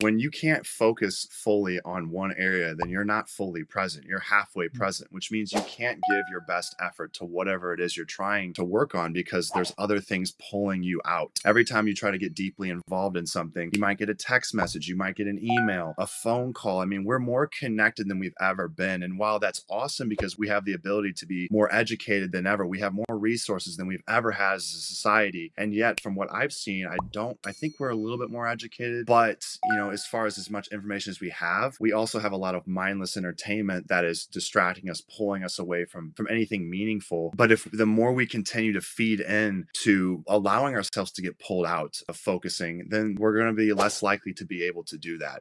when you can't focus fully on one area, then you're not fully present. You're halfway Mm. present, which means you can't give your best effort to whatever it is you're trying to work on because there's other things pulling you out. Every time you try to get deeply involved in something, you might get a text message, you might get an email, a phone call. I mean, we're more connected than we've ever been. And while that's awesome because we have the ability to be more educated than ever, we have more resources than we've ever had as a society. And yet, from what I've seen, I don't, I think we're a little bit more educated. But, you as far as as much information as we have, we also have a lot of mindless entertainment that is distracting us, pulling us away from, from anything meaningful. But if the more we continue to feed in to allowing ourselves to get pulled out of focusing, then we're going to be less likely to be able to do that.